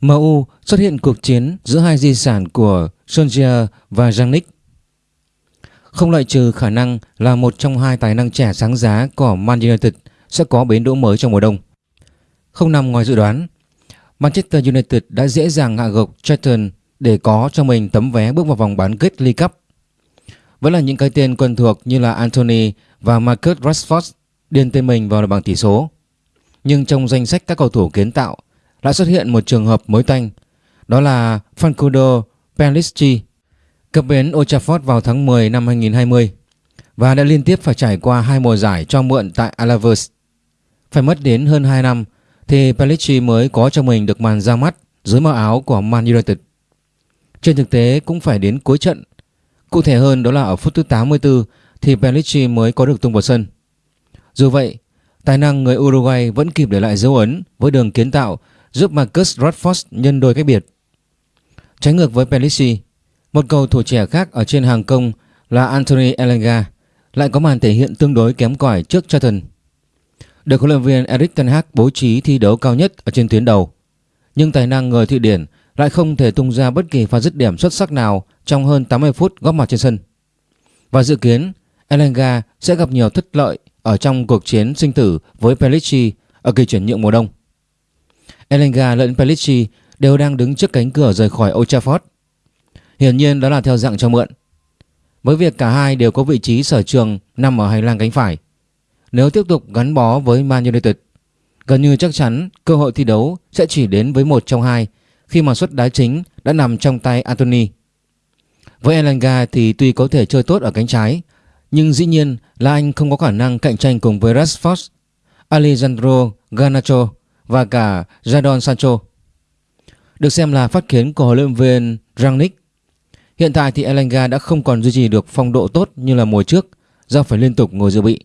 MU xuất hiện cuộc chiến giữa hai di sản của Solskjaer và Rangnick. Không loại trừ khả năng là một trong hai tài năng trẻ sáng giá của Man United sẽ có bến đỗ mới trong mùa đông. Không nằm ngoài dự đoán, Manchester United đã dễ dàng hạ gục Charlton để có cho mình tấm vé bước vào vòng bán kết League Cup. Vẫn là những cái tên quen thuộc như là Anthony và Marcus Rashford điền tên mình vào bảng tỷ số. Nhưng trong danh sách các cầu thủ kiến tạo lại xuất hiện một trường hợp mới tanh, đó là Fancudo Pelistri, cập bến Old Trafford vào tháng 10 năm 2020 và đã liên tiếp phải trải qua hai mùa giải cho mượn tại Alavers Phải mất đến hơn 2 năm thì Pelistri mới có cho mình được màn ra mắt dưới màu áo của Man United. Trên thực tế cũng phải đến cuối trận. Cụ thể hơn đó là ở phút thứ 84 thì Pelistri mới có được tung vào sân. Dù vậy, tài năng người Uruguay vẫn kịp để lại dấu ấn với đường kiến tạo giúp Marcus Rashford nhân đôi cách biệt. Trái ngược với Pellici, một cầu thủ trẻ khác ở trên hàng công là Anthony Elanga lại có màn thể hiện tương đối kém cỏi trước Charlton. Được huấn luyện viên Erik ten Hag bố trí thi đấu cao nhất ở trên tuyến đầu, nhưng tài năng người Thụy Điển lại không thể tung ra bất kỳ pha dứt điểm xuất sắc nào trong hơn 80 phút góp mặt trên sân. Và dự kiến Elanga sẽ gặp nhiều thất lợi ở trong cuộc chiến sinh tử với Pellici ở kỳ chuyển nhượng mùa đông. Elanga lẫn Pellicci đều đang đứng trước cánh cửa rời khỏi Old Trafford. Hiển nhiên đó là theo dạng cho mượn. Với việc cả hai đều có vị trí sở trường nằm ở hành lang cánh phải. Nếu tiếp tục gắn bó với Man United, gần như chắc chắn cơ hội thi đấu sẽ chỉ đến với một trong hai khi mà suất đá chính đã nằm trong tay Anthony. Với Elanga thì tuy có thể chơi tốt ở cánh trái, nhưng dĩ nhiên là anh không có khả năng cạnh tranh cùng với Rashford, Alejandro Garnacho và cả Jadon Sancho. Được xem là phát kiến của huấn luyện viên Rangnick. Hiện tại thì Elanga đã không còn duy trì được phong độ tốt như là mùa trước do phải liên tục ngồi dự bị.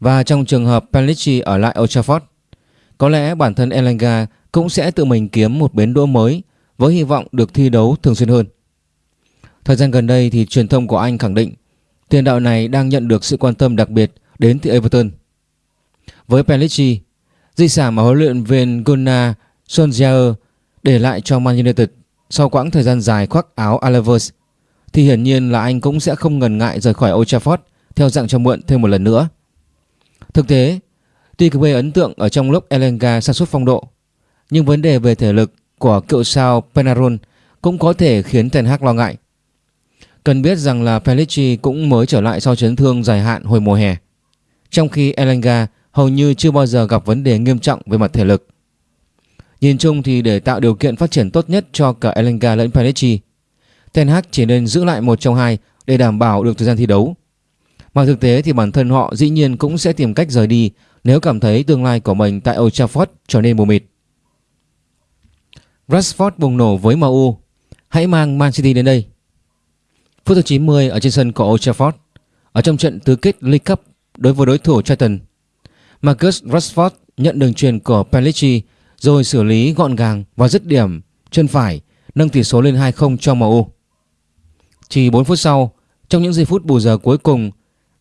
Và trong trường hợp Pellicci ở lại Old Trafford, có lẽ bản thân Elanga cũng sẽ tự mình kiếm một bến đỗ mới với hy vọng được thi đấu thường xuyên hơn. Thời gian gần đây thì truyền thông của Anh khẳng định tiền đạo này đang nhận được sự quan tâm đặc biệt đến từ Everton. Với Pellicci, Di sản mà huấn luyện viên Gunnar Solskjaer để lại cho Man United sau quãng thời gian dài khoác áo Alaves thì hiển nhiên là anh cũng sẽ không ngần ngại rời khỏi Old Trafford theo dạng cho mượn thêm một lần nữa. Thực tế, tuy gây ấn tượng ở trong lúc Elenga sản xuất phong độ, nhưng vấn đề về thể lực của cựu sao Penarol cũng có thể khiến Ten Hag lo ngại. Cần biết rằng là Pellicci cũng mới trở lại sau chấn thương dài hạn hồi mùa hè, trong khi Elenga hầu như chưa bao giờ gặp vấn đề nghiêm trọng về mặt thể lực. Nhìn chung thì để tạo điều kiện phát triển tốt nhất cho cả Elenga lẫn Pellecci, Ten Hag chỉ nên giữ lại một trong hai để đảm bảo được thời gian thi đấu. Mà thực tế thì bản thân họ dĩ nhiên cũng sẽ tìm cách rời đi nếu cảm thấy tương lai của mình tại Old Trafford trở nên mù mịt. Rashford bùng nổ với MU, hãy mang Man City đến đây. Phút thứ 90 ở trên sân của Old Trafford, ở trong trận tứ kết League Cup đối với đối thủ Charlton, Marcus Rashford nhận đường truyền của Pellicci rồi xử lý gọn gàng và dứt điểm chân phải nâng tỷ số lên 2-0 cho MU. Chỉ 4 phút sau, trong những giây phút bù giờ cuối cùng,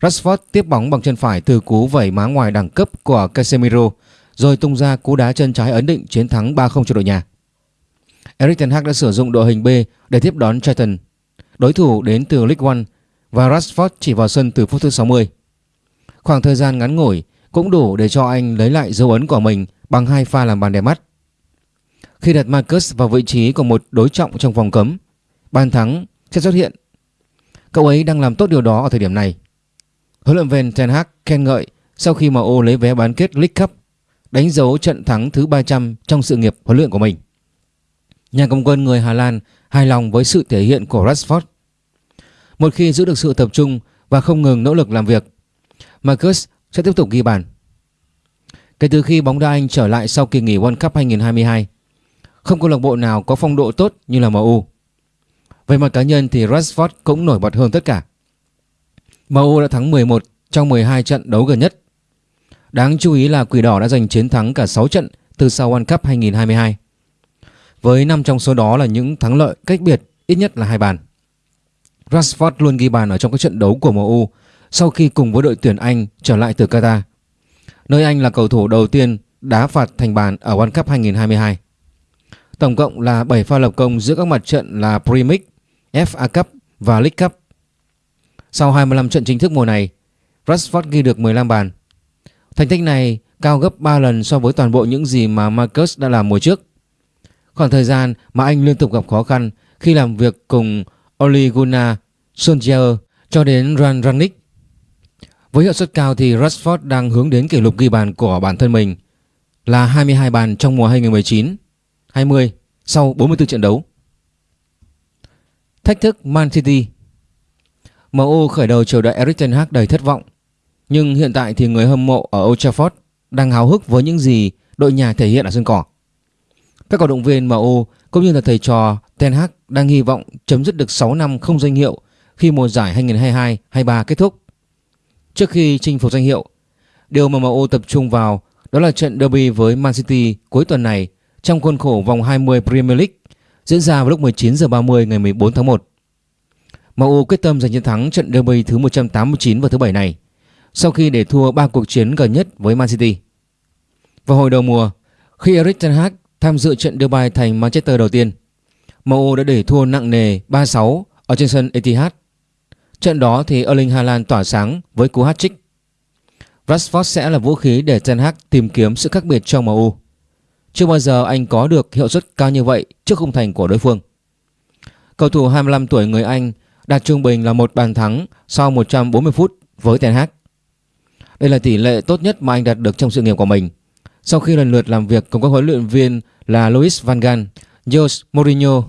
Rashford tiếp bóng bằng chân phải từ cú vẩy má ngoài đẳng cấp của Casemiro rồi tung ra cú đá chân trái ấn định chiến thắng 3-0 cho đội nhà. Erik ten Hag đã sử dụng đội hình B để tiếp đón Charlton, đối thủ đến từ League One và Rashford chỉ vào sân từ phút thứ 60. Khoảng thời gian ngắn ngủi cũng đủ để cho anh lấy lại dấu ấn của mình bằng hai pha làm bàn đẹp mắt. Khi đặt Marcus vào vị trí của một đối trọng trong vòng cấm, bàn thắng sẽ xuất hiện. Cậu ấy đang làm tốt điều đó ở thời điểm này. Huấn luyện viên Ten Hag khen ngợi sau khi MU lấy vé bán kết League Cup, đánh dấu trận thắng thứ 300 trong sự nghiệp huấn luyện của mình. Nhà cầm quân người Hà Lan hài lòng với sự thể hiện của Rashford. Một khi giữ được sự tập trung và không ngừng nỗ lực làm việc, Marcus sẽ tiếp tục ghi bàn. Kể từ khi bóng đá Anh trở lại sau kỳ nghỉ World Cup 2022, không câu lạc bộ nào có phong độ tốt như là MU. Về mặt cá nhân thì Rashford cũng nổi bật hơn tất cả. MU đã thắng 11 trong 12 trận đấu gần nhất. Đáng chú ý là Quỷ Đỏ đã giành chiến thắng cả 6 trận từ sau World Cup 2022. Với 5 trong số đó là những thắng lợi cách biệt ít nhất là hai bàn. Rashford luôn ghi bàn ở trong các trận đấu của MU sau khi cùng với đội tuyển Anh trở lại từ Qatar. Nơi Anh là cầu thủ đầu tiên đá phạt thành bàn ở World Cup 2022. Tổng cộng là 7 pha lập công giữa các mặt trận là Premier, League, FA Cup và League Cup. Sau 25 trận chính thức mùa này, Rashford ghi được 15 bàn. Thành tích này cao gấp 3 lần so với toàn bộ những gì mà Marcus đã làm mùa trước. Khoảng thời gian mà anh liên tục gặp khó khăn khi làm việc cùng Ole Gunnar Solskjaer cho đến Ran Rangnick. Với hiệu suất cao thì Rashford đang hướng đến kỷ lục ghi bàn của bản thân mình là 22 bàn trong mùa 2019-20 sau 44 trận đấu. Thách thức Man City. MU khởi đầu chờ đợi Erik ten Hag đầy thất vọng, Nhưng hiện tại thì người hâm mộ ở Old Trafford đang háo hức với những gì đội nhà thể hiện ở sân cỏ. Các cổ động viên MU cũng như là thầy trò Ten Hag đang hy vọng chấm dứt được 6 năm không danh hiệu khi mùa giải 2022-23 kết thúc. Trước khi chinh phục danh hiệu Điều mà MU tập trung vào đó là trận derby với Man City cuối tuần này trong khuôn khổ vòng 20 Premier League diễn ra vào lúc 19 giờ 30 ngày 14 tháng 1. MU quyết tâm giành chiến thắng trận derby thứ 189 vào thứ bảy này sau khi để thua 3 cuộc chiến gần nhất với Man City. Vào hồi đầu mùa, khi Erik ten Hag tham dự trận đưa bài thành Manchester đầu tiên, MU đã để thua nặng nề 3-6 ở trên sân Etihad. Trận đó thì Erling Haaland tỏa sáng với cú hat-trick. Rashford sẽ là vũ khí để Ten Hag tìm kiếm sự khác biệt trong MU. Chưa bao giờ anh có được hiệu suất cao như vậy trước khung thành của đối phương. Cầu thủ 25 tuổi người Anh đạt trung bình là một bàn thắng sau 140 phút với Ten Hag. Đây là tỷ lệ tốt nhất mà anh đạt được trong sự nghiệp của mình. Sau khi lần lượt làm việc cùng các huấn luyện viên là Luis Van Gaal, Jose Mourinho,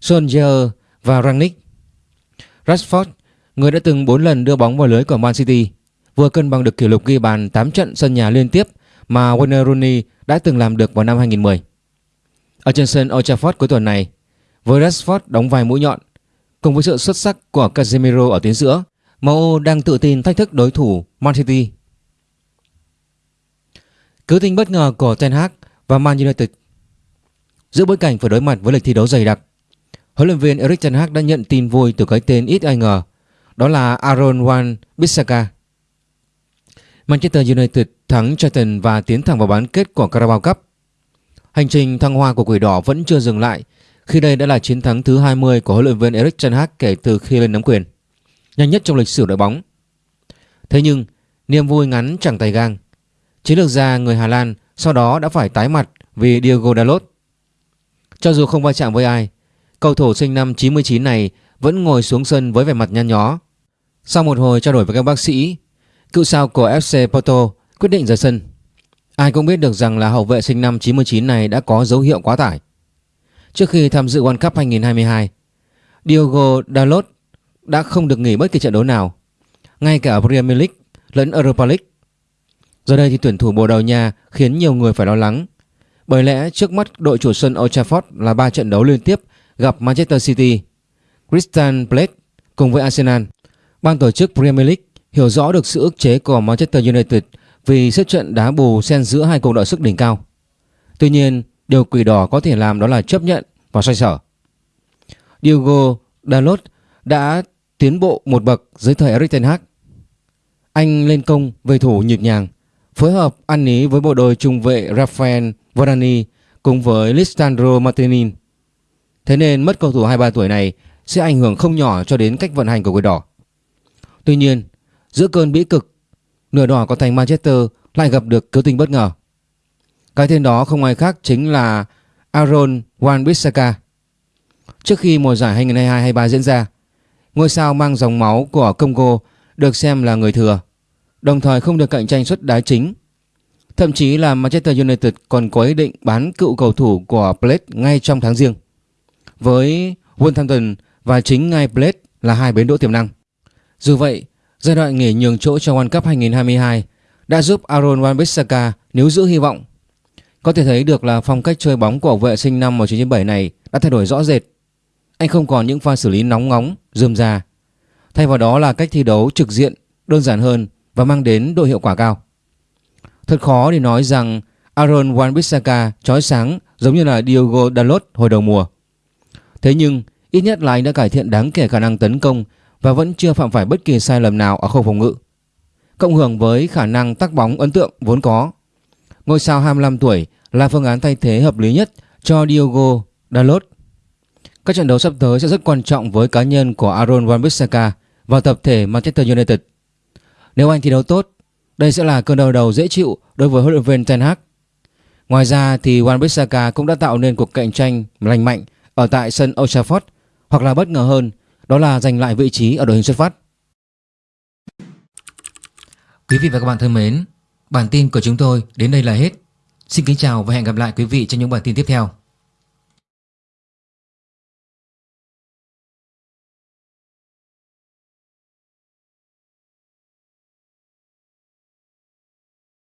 Solskjaer và Rangnick. Rashford, người đã từng 4 lần đưa bóng vào lưới của Man City, vừa cân bằng được kỷ lục ghi bàn 8 trận sân nhà liên tiếp mà Wayne Rooney đã từng làm được vào năm 2010. Ở trên sân Old Trafford cuối tuần này, với Rashford đóng vai mũi nhọn, cùng với sự xuất sắc của Casemiro ở tuyến giữa, MU đang tự tin thách thức đối thủ Man City. Cứ tình bất ngờ của Ten Hag và Man United Giữa bối cảnh phải đối mặt với lịch thi đấu dày đặc, huấn luyện viên Erik Ten Hag đã nhận tin vui từ cái tên ít ai ngờ, đó là Aaron Wan Bissaka. Manchester United thắng Charlton và tiến thẳng vào bán kết của Carabao Cup. Hành trình thăng hoa của Quỷ Đỏ vẫn chưa dừng lại khi đây đã là chiến thắng thứ 20 của huấn luyện viên Erik ten Hag kể từ khi lên nắm quyền, nhanh nhất trong lịch sử đội bóng. Thế nhưng, niềm vui ngắn chẳng tay gang. Chiến lược gia người Hà Lan sau đó đã phải tái mặt vì Diego Dalot. Cho dù không va chạm với ai, cầu thủ sinh năm 99 này vẫn ngồi xuống sân với vẻ mặt nhăn nhó. Sau một hồi trao đổi với các bác sĩ, cựu sao của FC Porto quyết định rời sân. Ai cũng biết được rằng là hậu vệ sinh năm 99 này đã có dấu hiệu quá tải. Trước khi tham dự World Cup 2022, Diogo Dalot đã không được nghỉ bất kỳ trận đấu nào, ngay cả ở Premier League lẫn Europa League. Giờ đây thì tuyển thủ Bồ Đào Nha khiến nhiều người phải lo lắng. Bởi lẽ trước mắt đội chủ sân Old Trafford là 3 trận đấu liên tiếp gặp Manchester City, Christian Blake cùng với Arsenal. Ban tổ chức Premier League hiểu rõ được sự ức chế của Manchester United vì xếp trận đá bù xen giữa hai cuộc đội sức đỉnh cao. Tuy nhiên, điều quỷ đỏ có thể làm đó là chấp nhận và xoay sở. Diogo Dalot đã tiến bộ một bậc dưới thời Erik ten Hag. Anh lên công về thủ nhịp nhàng, phối hợp ăn ý với bộ đôi trung vệ Rafael Varane cùng với Lisandro Martinez. Thế nên mất cầu thủ 23 tuổi này sẽ ảnh hưởng không nhỏ cho đến cách vận hành của quỷ đỏ. Tuy nhiên, giữa cơn bĩ cực, nửa đỏ có thành Manchester lại gặp được cứu tinh bất ngờ. Cái tên đó không ai khác chính là Aaron Wan-Bissaka. Trước khi mùa giải 2022-23 diễn ra, ngôi sao mang dòng máu của Congo được xem là người thừa, đồng thời không được cạnh tranh suất đá chính. Thậm chí là Manchester United còn có ý định bán cựu cầu thủ của Plate ngay trong tháng riêng. Với Wolverhampton và chính ngay Blade là hai bến đỗ tiềm năng. Dù vậy, giai đoạn nghỉ nhường chỗ cho World Cup 2022 đã giúp Aaron Wan-Bissaka níu giữ hy vọng có thể thấy được là phong cách chơi bóng của vệ sinh năm 1997 này đã thay đổi rõ rệt. Anh không còn những pha xử lý nóng ngóng, rườm rà. Thay vào đó là cách thi đấu trực diện, đơn giản hơn và mang đến độ hiệu quả cao. Thật khó để nói rằng Aaron Wan-Bissaka chói sáng giống như là Diogo Dalot hồi đầu mùa. Thế nhưng ít nhất là anh đã cải thiện đáng kể khả năng tấn công và vẫn chưa phạm phải bất kỳ sai lầm nào ở khâu phòng ngự. Cộng hưởng với khả năng tác bóng ấn tượng vốn có Ngôi sao 25 tuổi là phương án thay thế hợp lý nhất cho Diogo Dalot. Các trận đấu sắp tới sẽ rất quan trọng với cá nhân của Aaron Wan-Bissaka và tập thể Manchester United. Nếu anh thi đấu tốt, đây sẽ là cơn đau đầu dễ chịu đối với huấn luyện viên Ten Hag. Ngoài ra thì Wan-Bissaka cũng đã tạo nên cuộc cạnh tranh lành mạnh ở tại sân Old Trafford hoặc là bất ngờ hơn, đó là giành lại vị trí ở đội hình xuất phát. Quý vị và các bạn thân mến, bản tin của chúng tôi đến đây là hết. Xin kính chào và hẹn gặp lại quý vị trong những bản tin tiếp theo.